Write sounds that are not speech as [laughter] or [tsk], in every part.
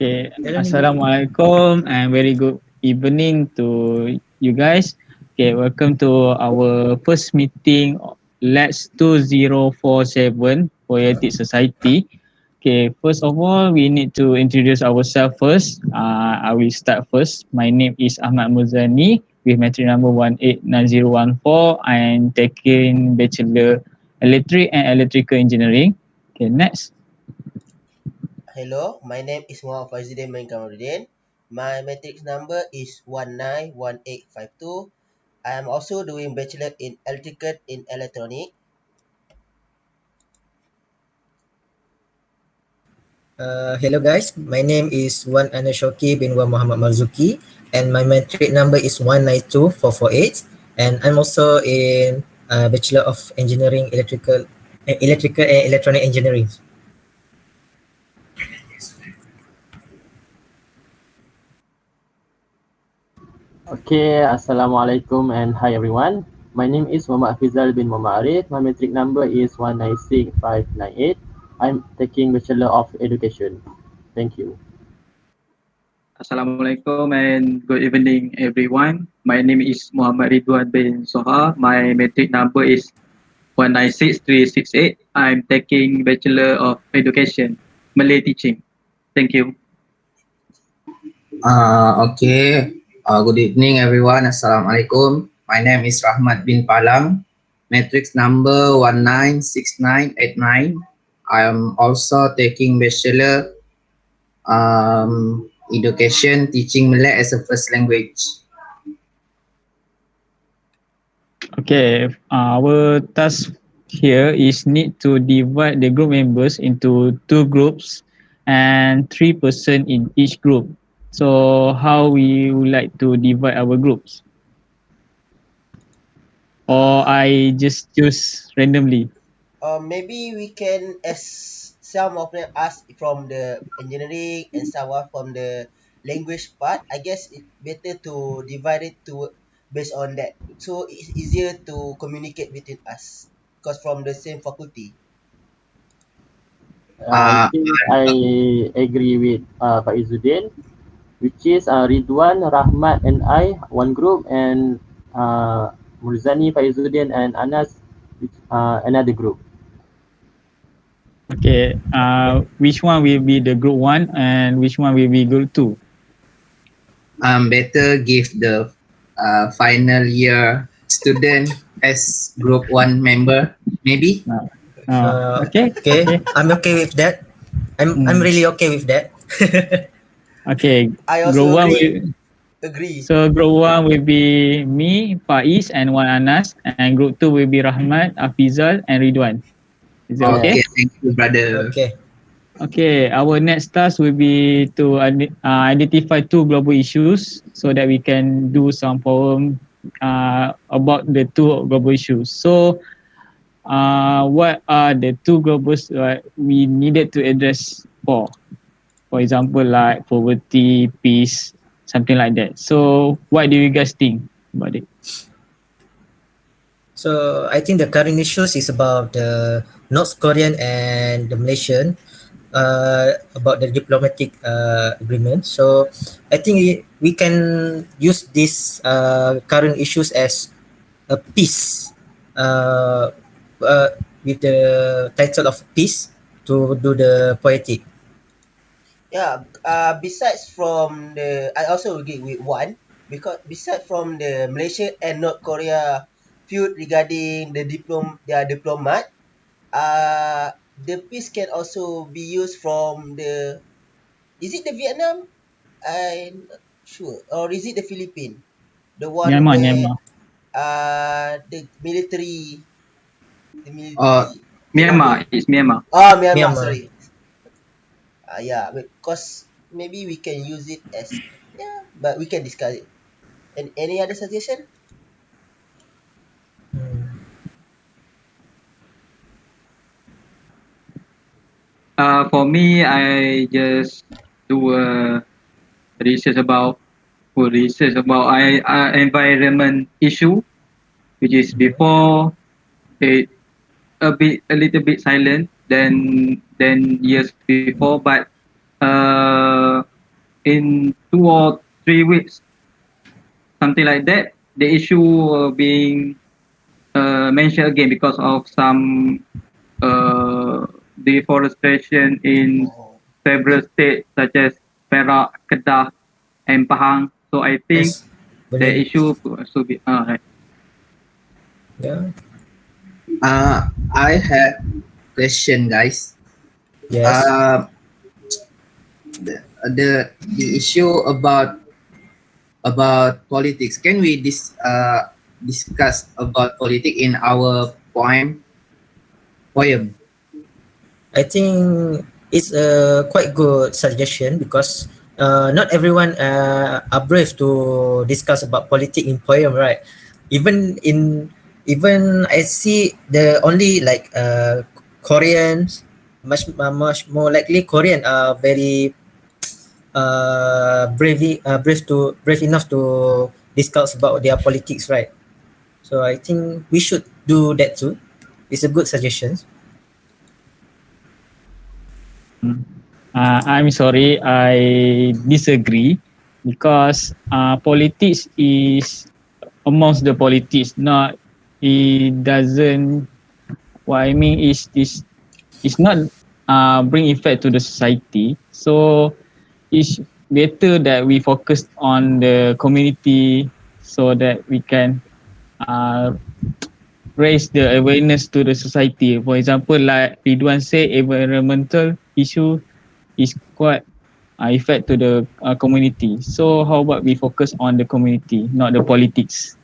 Okay, Assalamualaikum and very good evening to you guys. Okay, welcome to our first meeting Let's 2047 Poetic Society. Okay, first of all, we need to introduce ourselves first. Uh, I will start first. My name is Ahmad Muzani with metric number 189014. I am taking Bachelor Electric and Electrical Engineering. Okay, next. Hello, my name is Muhammad Faizuddin Main. My matrix number is 191852. I am also doing bachelor in electrical in electronic. Uh, hello guys, my name is Wan Anas Shauki bin Wan Muhammad Marzuki and my matric number is 192448 and I'm also in uh, Bachelor of Engineering Electrical uh, Electrical and Electronic Engineering. Okay, Assalamualaikum and hi everyone. My name is Muhammad Fizal bin Muhammad Arif. My matric number is 196598. I'm taking Bachelor of Education. Thank you. Assalamualaikum and good evening everyone. My name is Muhammad Ridwan bin Soha. My matric number is 196368. I'm taking Bachelor of Education, Malay Teaching. Thank you. Uh, okay, Uh, good evening everyone. Assalamualaikum. My name is Rahmat bin Palang. Matrix number 196989. I am also taking bachelor um, education teaching Malay as a first language. Okay, uh, our task here is need to divide the group members into two groups and three person in each group. So how we would like to divide our groups? Or I just choose randomly? Uh, maybe we can as some of them ask from the engineering and some from the language part. I guess it's better to divide it to based on that. So it's easier to communicate between us because from the same faculty. Uh, I, I agree with uh, Pak Izzuddin which is uh, Ridwan, Rahmat and I, one group and uh, Murzani, Faizuddin and Anas, which, uh, another group. Okay, uh, which one will be the group one and which one will be group two? Um, better give the uh, final year student as group one member, maybe. Uh, Uh, okay, okay, I'm okay with that. I'm I'm Hmm. really okay with that. [laughs] okay. I Group also one agree. will, Agree. so group one will be me, Faiz and one Anas and group two will be Rahmat, Afizal and Ridwan. Is it okay? Okay, thank you, brother. Okay. Okay, our next task will be to ide- uh, identify two global issues so that we can do some poem uh, about the two global issues. So, uh, what are the two global uh, we needed to address for? For example, like poverty, peace, something like that. So, what do you guys think about it? So I think the current issues is about the North Korean and the Malaysian uh, about the diplomatic uh, agreement. So I think we- can use these uh, current issues as a piece uh, uh, with the title of peace to do the poetic. Yeah, uh, besides from the, I also agree with one because besides from the Malaysia and North Korea feud regarding the diplom their diplomat, uh, the piece can also be used from the, is it the Vietnam? I'm not sure, or is it the Philippines? The one Myanmar, where Myanmar. uh the military, the military. Uh, Myanmar, it's Myanmar. Oh, Myanmar, Myanmar. sorry. Uh, yeah, because maybe we can use it as yeah, but we can discuss it. And any other suggestion? Uh, for me, I just do a research about for research about I, uh, environment issue, which is before it a bit a little bit silent than than years before, but uh, in two or three weeks, something like that, the issue uh, being uh, mentioned again because of some uh, deforestation in several states such as Perak, Kedah, and Pahang. So I think Yes. the Boleh. issue should be uh, right. Yeah. Uh, I have question, guys. Yes. Uh, the, the the issue about about politics. Can we dis, uh, discuss about politics in our poem poem? I think it's a quite good suggestion because uh, not everyone uh, are brave to discuss about politics in poem, right? Even in even I see the only like uh, Koreans much uh, much more likely Korean are very [tsk] uh, brave uh, brave to brave enough to discuss about their politics, right? So I think we should do that too. It's a good suggestion. Uh, I'm sorry, I disagree because uh, politics is amongst the politics, not it doesn't. What I mean is this is not uh, bring effect to the society. So it's better that we focus on the community so that we can uh, raise the awareness to the society. For example, like Ridwan say, environmental issue is quite uh, effect to the uh, community. So how about we focus on the community, not the politics?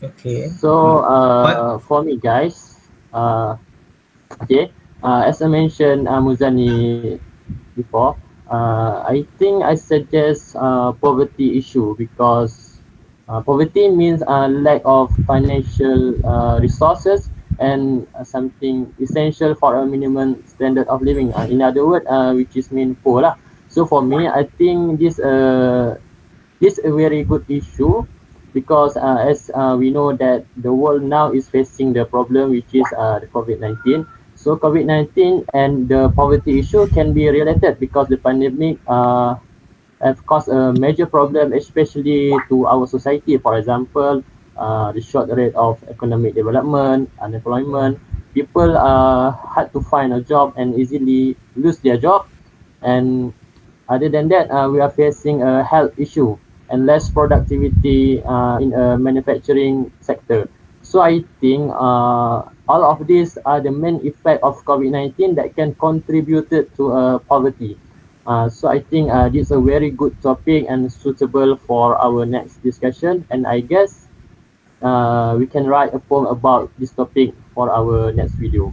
Okay. So uh, for me guys, uh, okay, uh, as I mentioned uh, Muzani before, uh, I think I suggest uh, poverty issue because uh, poverty means a lack of financial uh, resources and uh, something essential for a minimum standard of living. Uh, in other words, uh, which is mean poor lah. So for me, I think this uh, this a very good issue because uh, as uh, we know that the world now is facing the problem which is uh, the COVID-19. So COVID-19 and the poverty issue can be related because the pandemic uh, have caused a major problem especially to our society. For example, uh, the short rate of economic development, unemployment. People are hard to find a job and easily lose their job. And other than that, uh, we are facing a health issue and less productivity uh, in a manufacturing sector. So I think uh, all of these are the main effect of COVID-19 that can contribute to uh, poverty. Uh, so I think uh, this is a very good topic and suitable for our next discussion. And I guess uh, we can write a poem about this topic for our next video.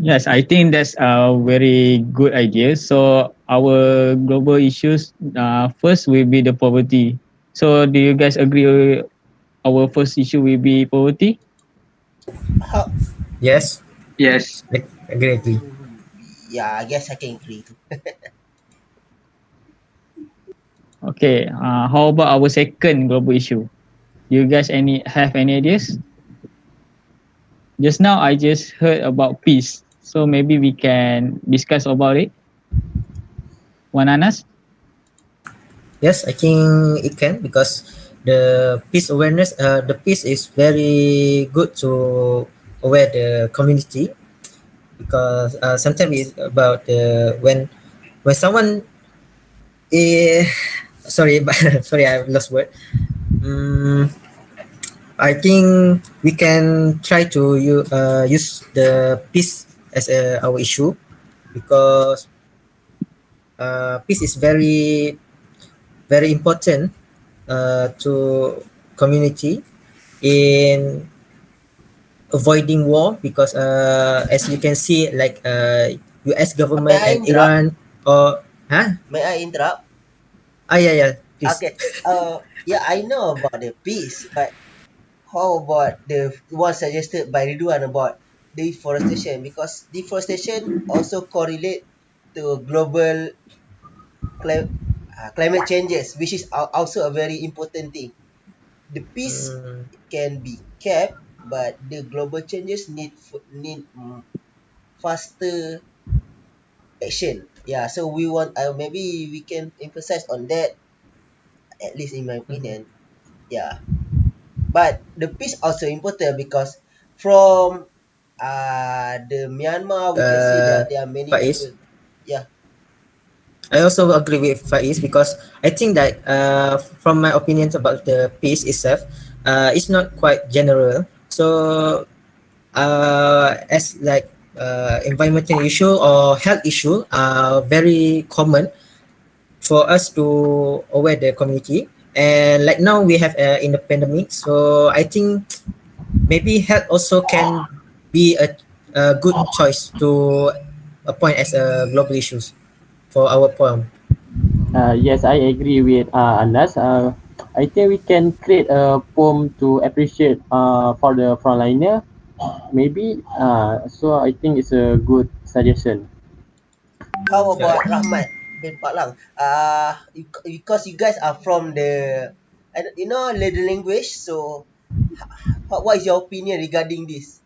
Yes, I think that's a very good idea. So our global issues uh, first will be the poverty. So do you guys agree our first issue will be poverty? How? Yes. Yes. Agree. Agree. Yeah, I guess I can agree too. [laughs] Okay, uh, how about our second global issue? You guys any have any ideas? Just now I just heard about peace. So maybe we can discuss about it. Wan Anas? Yes, I think it can because the peace awareness, uh, the peace is very good to aware the community because uh, sometimes it's about the when when someone eh, [laughs] sorry but [laughs] sorry I lost word. Mm, I think we can try to uh, use the peace as a, our issue because uh, peace is very very important uh, to community in avoiding war because uh, as you can see like uh, US government and Iran or huh? May I interrupt? Ah yeah yeah please. Okay. Uh, yeah, I know about the peace, but how about the one suggested by Ridwan about deforestation? Because deforestation also correlate to global cli- uh, climate changes, which is al- also a very important thing. The peace Mm, can be kept but the global changes need need mm, faster action. Yeah, so we want uh, maybe we can emphasize on that at least in my opinion. Yeah. But the peace also important because from uh the Myanmar we can see Uh, that there are many Faiz? people. Yeah. I also agree with Faiz because I think that uh, from my opinions about the peace itself, uh, it's not quite general. So, uh, as like uh, environmental issue or health issue are very common for us to aware the community. And like now we have uh, in the pandemic, so I think maybe health also can be a, a good choice to appoint as a global issues for our poem. Uh, yes, I agree with uh, Anas. Uh, I think we can create a poem to appreciate uh, for the frontliner. Maybe. Uh, so I think it's a good suggestion. How about Rahmat bin Pak Uh, because you guys are from the, you know, the language. So, how, what is your opinion regarding this?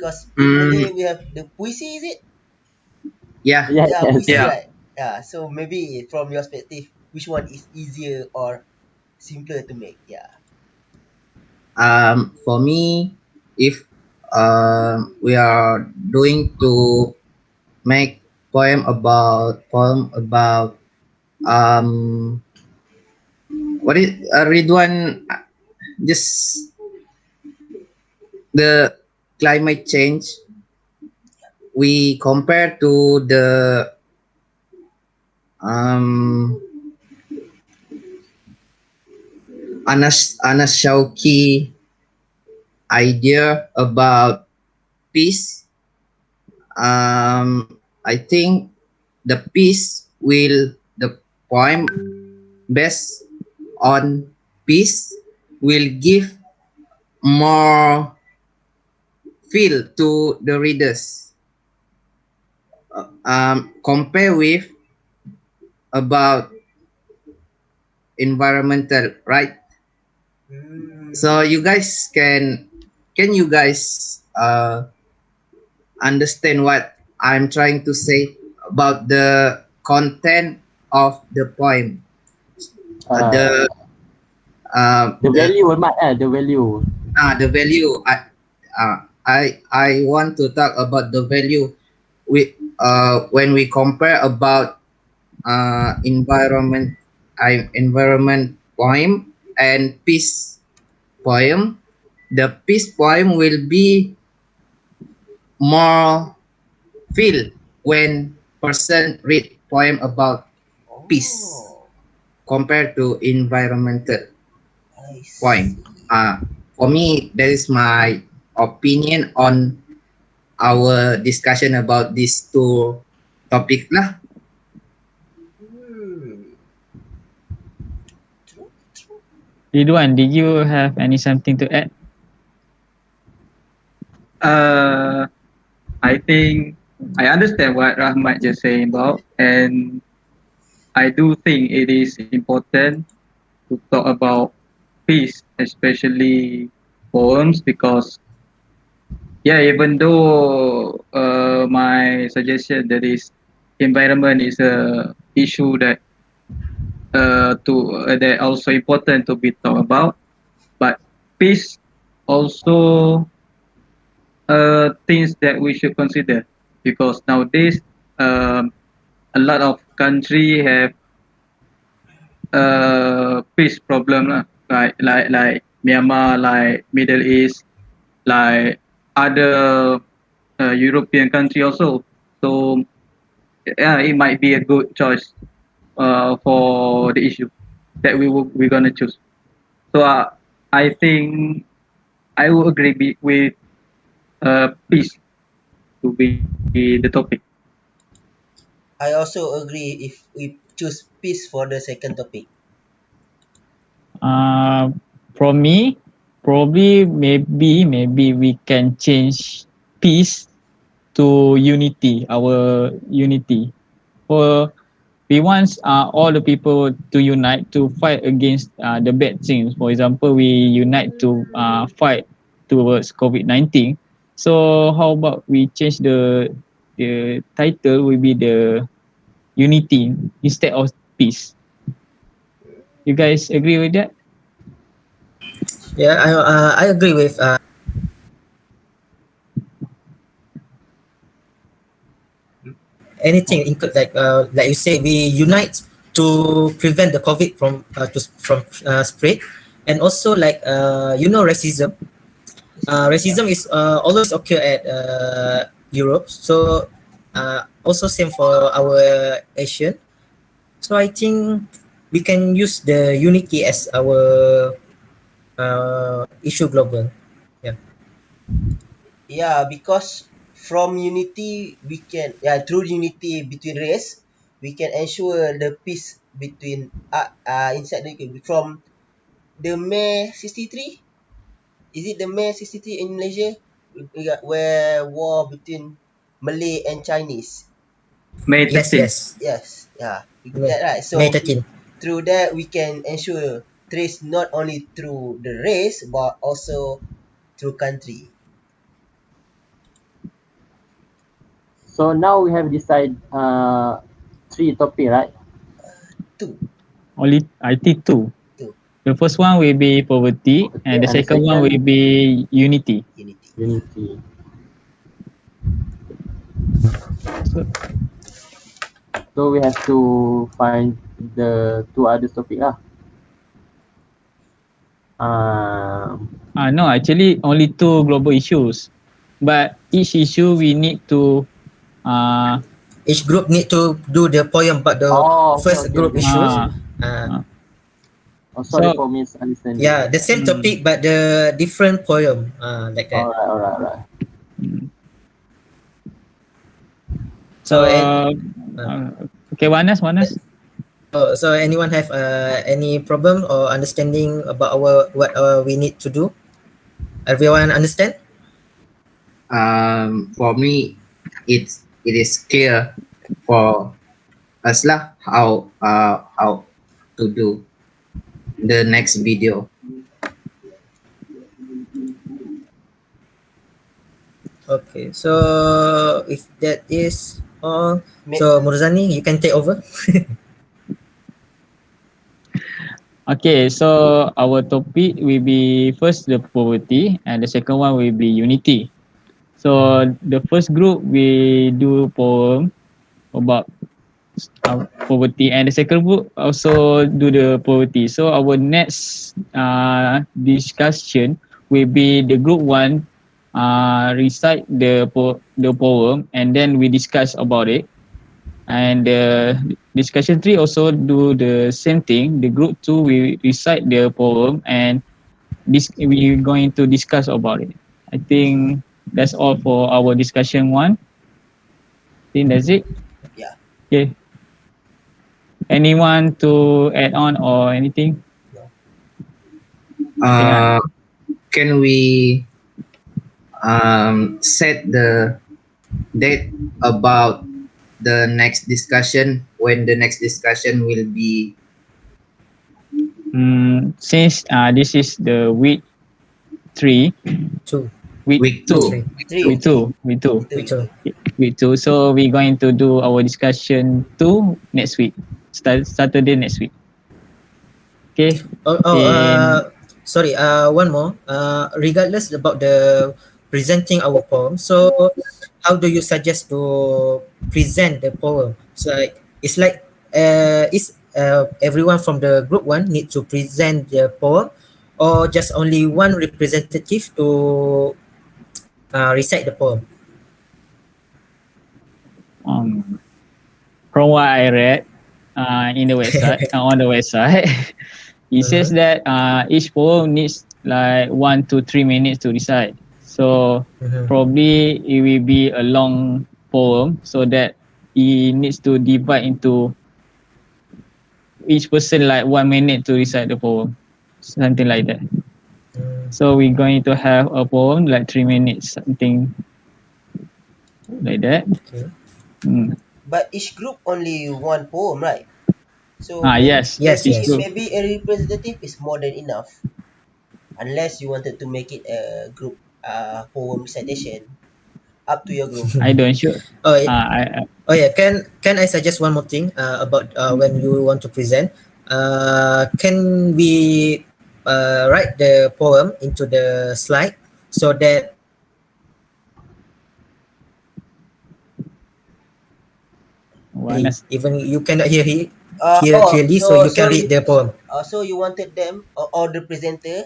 Because in Mm. We have the puisi, is it? Yeah. Yeah, Yeah, yes. puisi, Yeah. right? Yeah. So maybe from your perspective, which one is easier or simpler to make? Yeah. Um, for me, if uh, we are doing to make poem about poem about um what is uh, Ridwan uh, just the climate change we compare to the um Anas Anas Shauki idea about peace. Um I think the peace will the poem based on peace will give more feel to the readers Uh, um, compare with about environmental right Hmm. so you guys can can you guys uh, understand what i'm trying to say about the content of the poem uh, Uh, the uh, the value, Mat, eh, the value. ah the value I, uh, I I want to talk about the value we uh when we compare about uh environment I environment poem and peace poem. The peace poem will be more feel when person read poem about peace Oh, compared to environmental poem. uh, for me, that is my opinion on our discussion about these two topic lah. Hmm. True, true. Ridwan, did you have any something to add? Uh, I think I understand what Rahmat just saying about, and I do think it is important to talk about peace, especially poems, because yeah, even though uh, my suggestion that is environment is a issue that uh, to uh, that also important to be talked about, but peace also uh, things that we should consider because nowadays um, a lot of country have uh, peace problem like like like Myanmar, like Middle East, like other uh, European country also. So yeah, it might be a good choice uh, for the issue that we will, we're gonna choose. So uh, I think I will agree be, with uh, peace to be the topic. I also agree if we choose peace for the second topic. Uh, from me, probably maybe maybe we can change peace to unity, our unity. For we want uh, all the people to unite to fight against uh, the bad things. For example, we unite to uh, fight towards COVID-19. So how about we change the the title will be the unity instead of peace. You guys agree with that? Yeah, I uh, I agree with uh, anything include like uh, like you say we unite to prevent the COVID from uh, to from uh, spread, and also like uh, you know racism. Uh, racism is uh, always occur at uh, Europe, so uh, also same for our Asian. So I think we can use the unity as our uh, issue global. Yeah, because from unity we can yeah through unity between race we can ensure the peace between uh, uh inside the from the May 63 is it the May 63 in Malaysia where war between Malay and Chinese May Yes, 13. yes. yes yeah we May- that right so May 13. through that we can ensure trace not only through the race but also through country So now we have decided uh, three topic, right? two Only I think two. Two. The first one will be poverty, Poverty, and the and the second one will be unity. unity Unity. So we have to find the two other topic lah. Um, Ah no, actually only two global issues, but each issue we need to uh Each group need to do the poem about the Oh, first okay, group okay. issues. ah, Uh, oh, sorry So- for misunderstanding. yeah, the same Hmm. topic but the different poem. Uh, like that. Alright, alright, alright. So, so and, uh, okay, Wanas, Wanas. Oh, so anyone have uh, any problem or understanding about our what uh, we need to do? Everyone understand? Um, for me, it's it is clear for us lah how uh how to do the next video. Okay, so if that is all, Ma- so Murzani, you can take over. [laughs] Okay, so our topic will be first the poverty, and the second one will be unity. So the first group we do poem about uh, poverty, and the second group also do the poverty. So our next uh, discussion will be the group one uh, recite the po- the poem, and then we discuss about it. And the discussion three also do the same thing. The group two we recite the poem and this we're going to discuss about it. I think that's all for our discussion one. I think that's it. Yeah. Okay. Anyone to add on or anything? Uh, can we um set the date about the next discussion when the next discussion will be Mm, since uh, this is the week three, Two, week, week two, two? three week two, week two, week two. week two. So we're going to do our discussion two next week, start Saturday next week. Okay. Oh, oh In- uh, sorry. Uh, one more. Uh, regardless about the presenting our poem. So, how do you suggest to present the poem? So, like, it's like uh, is uh, everyone from the group one need to present the poem, or just only one representative to uh, recite the poem? um, from what I read uh, in the [laughs] website uh, on the website, [laughs] it says that uh, each poem needs like one to three minutes to recite. So Mhm. probably it will be a long poem, so that it needs to divide into each person like one minute to recite the poem, something like that. Mm, So we're going to have a poem like three minutes, something like that. Okay. Mm. but each group only one poem right so Ah yes, Yes, yes. maybe a representative is more than enough unless you wanted to make it a group uh, poem recitation. Up to your group. [laughs] I don't sure. Oh, yeah. Uh, I, I- Oh yeah, can can I suggest one more thing uh, about uh, when you want to present? Uh, can we uh, write the poem into the slide so that Wanas. even you cannot hear it Uh, hear oh, clearly, so, you can read you, the poem. uh, so you wanted them or, or the presenter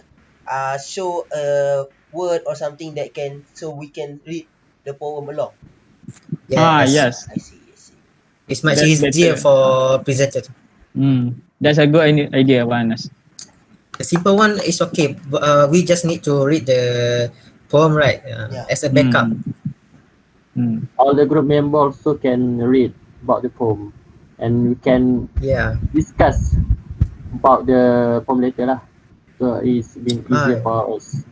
uh, show a word or something that can so we can read the poem along. Ah, yes. I see. I see. It's much That- easier better. for presenter. Hmm. That's a good i- idea, Wanas. The simple one is okay. but, Uh, we just need to read the poem right uh, Yeah. as a backup. Hmm. All the group members also can read about the poem, and we can Yeah. discuss about the poem later lah. So it's been easier Ah. for us.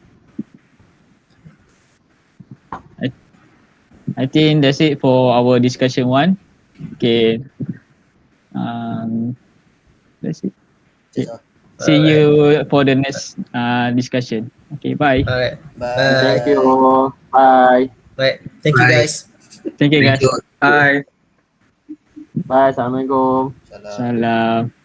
I think that's it for our discussion one. Okay. Um, that's it. That's all. See you for the next uh, discussion. Okay, bye. Alright. Bye. Bye. Thank you. Bye. Right. Thank you Bye. guys. Thank you Thank guys. you. Bye. Bye. Assalamualaikum. Salam. Salam.